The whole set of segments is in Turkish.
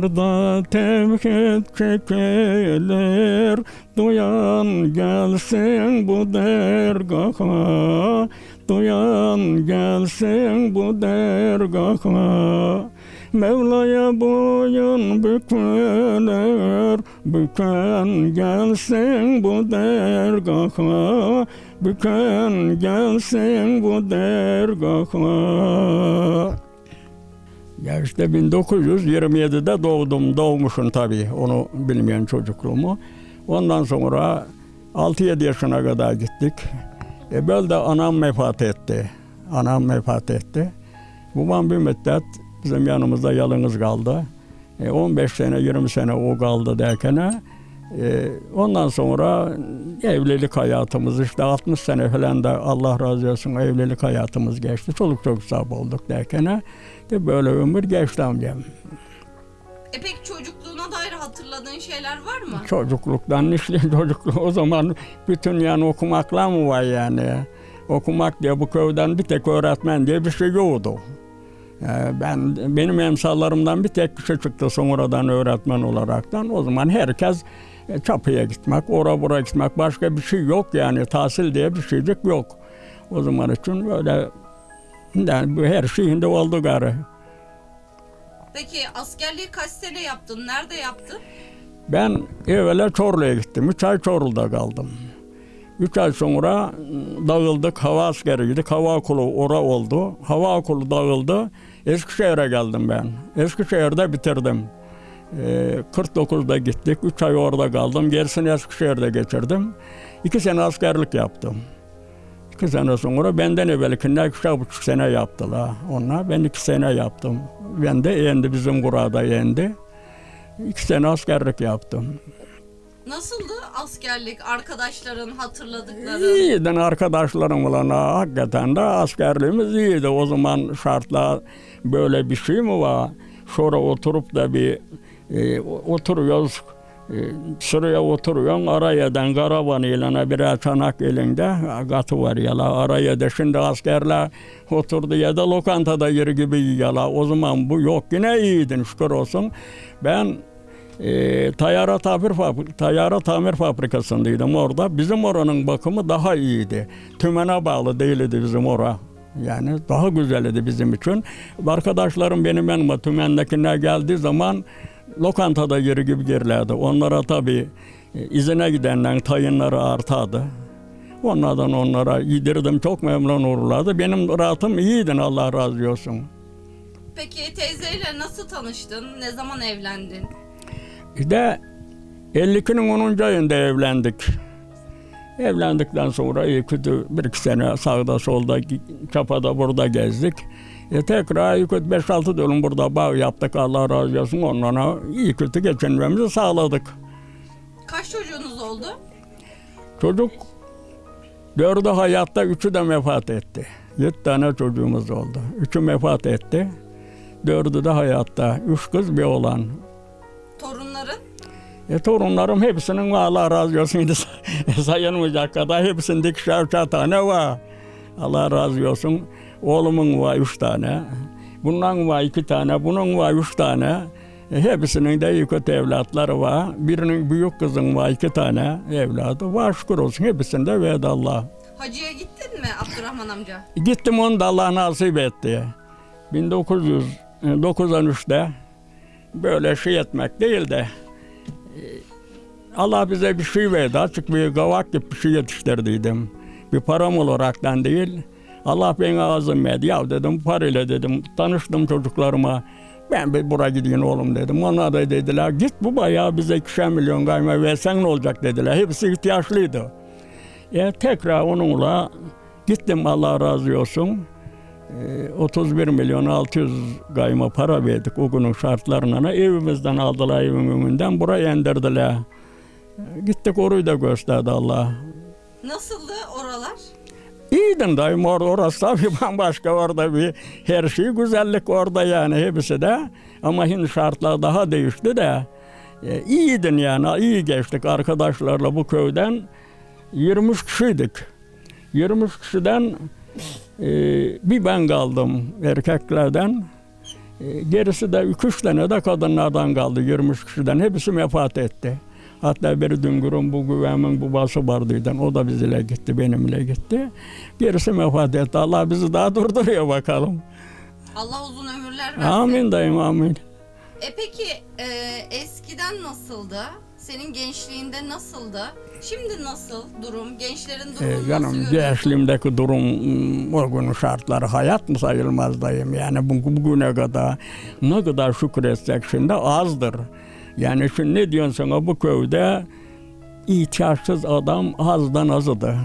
Dağlarda tevhid çekilir. Duyan gelsin bu dergaha. Duyan gelsin bu dergaha. Mevla'ya boyun bükülür. Büken gelsin bu dergaha. Büken gelsin bu dergaha işte 1927'de doğdum, doğmuşum tabii onu bilmeyen çocukluğumu. Ondan sonra 6-7 yaşına kadar gittik. E böyle de anam vefat etti. Anam vefat etti. Babam bir müddet bizim yanımızda yalnız kaldı. E 15 sene, 20 sene o kaldı derken e, ondan sonra evlilik hayatımız işte 60 sene falan da Allah razı olsun evlilik hayatımız geçti. Çoluk çocuk sahibi olduk derken de böyle ömür geçti amcam. E peki çocukluğuna dair hatırladığın şeyler var mı? Çocukluktan işte çocukluğu o zaman bütün yani okumakla mı var yani? Okumak diye bu köyden bir tek öğretmen diye bir şey yoktu. Ee, Ben benim emsallarımdan bir tek kişi çıktı sonradan öğretmen olaraktan. O zaman herkes çapıya gitmek, ora bura gitmek başka bir şey yok yani tahsil diye bir şeycik yok. O zaman için böyle yani her şeyinde oldu gari. Peki askerliği kaç sene yaptın? Nerede yaptın? Ben evvela Çorlu'ya gittim. Üç ay Çorlu'da kaldım. Üç ay sonra ıı, dağıldık. Hava askeriydik. Hava okulu ora oldu. Hava okulu dağıldı. Eskişehir'e geldim ben. Eskişehir'de bitirdim. Ee, 49'da gittik. Üç ay orada kaldım. Gerisini Eskişehir'de geçirdim. İki sene askerlik yaptım. İki sene sonra benden evvelkinden iki buçuk sene yaptılar. Onlar ben iki sene yaptım. Ben de yendi bizim kurada yendi. İki sene askerlik yaptım. Nasıldı askerlik? Arkadaşların hatırladıkların? İyiydi arkadaşlarımla hakikaten de askerliğimiz iyiydi. O zaman şartlar böyle bir şey mi var? Sonra oturup da bir e, oturuyoruz. E, sıraya oturuyorsun arayadan karavan ilana birer çanak elinde katı var yala araya da şimdi askerler oturdu ya da lokantada yeri gibi yiyorlar. O zaman bu yok yine iyiydin şükür olsun. Ben e, tayyara tamir tayyara tamir fabrikasındaydım orada. Bizim oranın bakımı daha iyiydi. Tümene bağlı değildi bizim ora. Yani daha güzeldi bizim için. Arkadaşlarım benim yanıma tümendekiler geldiği zaman lokantada yeri gibi girlerdi. Onlara tabii e, izine gidenlerin tayinleri artardı. Onlardan onlara yedirdim. Çok memnun olurlardı. Benim rahatım iyiydi Allah razı olsun. Peki teyzeyle nasıl tanıştın? Ne zaman evlendin? İşte 52'nin 10. ayında evlendik. Evlendikten sonra iyi kötü bir iki sene sağda solda çapada burada gezdik. E tekrar iyi kötü 5-6 dönüm burada bağ yaptık Allah razı olsun onlara iyi kötü geçinmemizi sağladık. Kaç çocuğunuz oldu? Çocuk dördü hayatta, üçü de vefat etti. Yedi tane çocuğumuz oldu. Üçü vefat etti. Dördü de hayatta. Üç kız bir oğlan. Torunların? E, torunlarım hepsinin Allah razı olsun. Şimdi sayılmayacak kadar hepsinde ikişer üçer tane var. Allah razı olsun. Oğlumun var üç tane. Bundan var iki tane. Bunun var üç tane. E, hepsinin de iyi kötü evlatları var. Birinin büyük kızın var iki tane evladı. Var şükür olsun. Hepsinde verdi Allah. Hacıya gittin mi Abdurrahman amca? Gittim onu da Allah nasip etti. 1993'te böyle şey etmek değil de e, Allah bize bir şey verdi. Açık bir gavak gibi bir şey yetiştirdiydim. Bir param olaraktan değil. Allah beni ağzım verdi. Ya dedim parayla dedim. Tanıştım çocuklarıma. Ben bir buraya gideyim oğlum dedim. Onlar da dediler git bu bayağı bize ikişer milyon kayma versen ne olacak dediler. Hepsi ihtiyaçlıydı. E, tekrar onunla gittim Allah razı olsun. E, 31 milyon 600 gayma para verdik o günün şartlarına. Evimizden aldılar önünden buraya indirdiler. Gittik orayı da gösterdi Allah. Nasıldı oralar? İyiydin dayım orada orası tabii bambaşka orada bir her şey güzellik orada yani hepsi de. Ama şimdi şartlar daha değişti de. E, iyiydin yani iyi geçtik arkadaşlarla bu köyden. 23 kişiydik. 23 kişiden e, bir ben kaldım erkeklerden. E, gerisi de iki üç tane de kadınlardan kaldı 23 kişiden. Hepsi vefat etti. Hatta biri Düngür'ün bu güvemin babası vardıydı. O da bizimle gitti, benimle gitti. Gerisi vefat etti. Allah bizi daha durduruyor bakalım. Allah uzun ömürler versin. Amin dayım amin. E peki e, eskiden nasıldı? Senin gençliğinde nasıldı? Şimdi nasıl durum? Gençlerin durumu Ee, nasıl canım gençliğimdeki durum mm, o günün şartları hayat mı sayılmaz dayım yani bu, bugüne kadar ne kadar şükretsek şimdi azdır. Yani şimdi ne diyorsun sana bu köyde ihtiyaçsız adam azdan azıdı.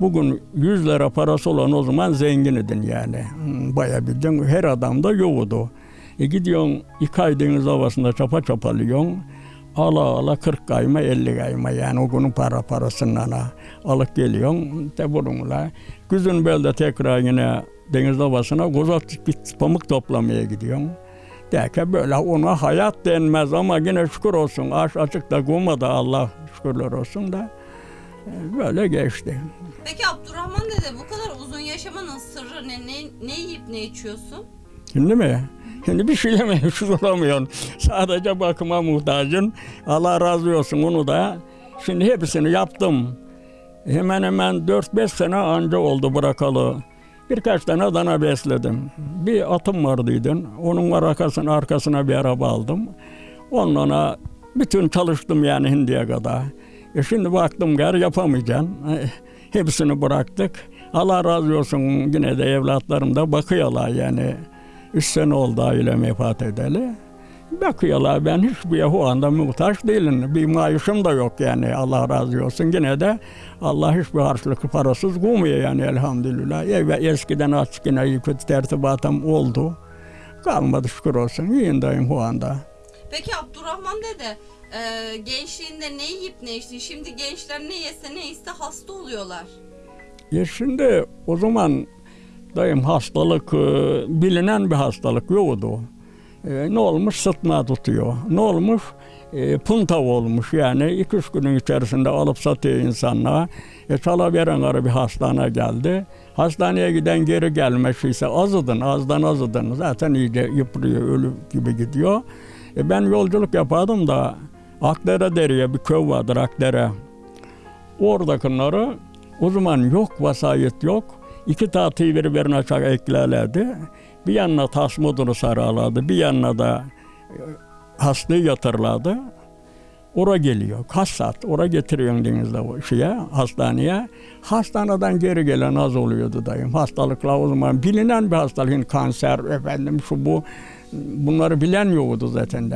Bugün 100 lira parası olan o zaman zengin idin yani. Hmm, Bayağı bildin her adamda yoktu. E gidiyorsun iki ay deniz havasında çapa çapalıyorsun. Ala ala 40 kayma 50 kayma yani o günün para parasından ha. alıp geliyorsun de bununla. Güzün belde tekrar yine deniz havasına kozat git pamuk toplamaya gidiyorsun. Derken böyle ona hayat denmez ama yine şükür olsun. Aç açıkta koymadı Allah şükürler olsun da. e, Böyle geçti. Peki Abdurrahman dede bu kadar uzun yaşamanın sırrı ne? Ne, ne yiyip ne içiyorsun? Şimdi mi? Şimdi bir şeyle meşhur olamıyorsun. Sadece bakıma muhtacın. Allah razı olsun onu da. Şimdi hepsini yaptım. Hemen hemen 4-5 sene anca oldu bırakalı. Birkaç tane dana besledim. Bir atım vardıydı. Onun arkasına, arkasına bir araba aldım. Onunla bütün çalıştım yani hindiye kadar. E şimdi baktım gar yapamayacağım. E, Hepsini bıraktık. Allah razı olsun yine de evlatlarım da bakıyorlar yani. Üç sene oldu ailem vefat edeli. Bakıyorlar ben hiçbir o anda muhtaç değilim. Bir maaşım da yok yani Allah razı olsun. Yine de Allah hiçbir harçlık parasız koymuyor yani elhamdülillah. Ev eskiden açık yine kötü tertibatım oldu. Kalmadı şükür olsun. İyiyim o anda. Peki Abdurrahman dede e, gençliğinde ne yiyip ne içti? Şimdi gençler ne yese ne iste hasta oluyorlar. Ya şimdi o zaman dayım hastalık e, bilinen bir hastalık yoktu. E, ne olmuş sıtma tutuyor. Ne olmuş e, punta olmuş yani iki üç günün içerisinde alıp satıyor insanlara. E, Çalaveren arı bir hastane geldi. Hastaneye giden geri gelmiş ise azıdın azdan azıdın zaten iyice yıprıyor ölü gibi gidiyor. E, ben yolculuk yapardım da Akdere Dere'ye bir köy vardır Akdere. Oradakileri o zaman yok vasayet yok. İki tahtayı birbirine açak eklerlerdi. Bir yanına tas modunu sararlardı. Bir yanına da e, hastayı yatırlardı. Ora geliyor. Kaç saat? Ora getiriyorsun denizde o şeye, hastaneye. Hastaneden geri gelen az oluyordu dayım. Hastalıklar o zaman bilinen bir hastalık. Kanser, efendim şu bu. Bunları bilen yoktu zaten.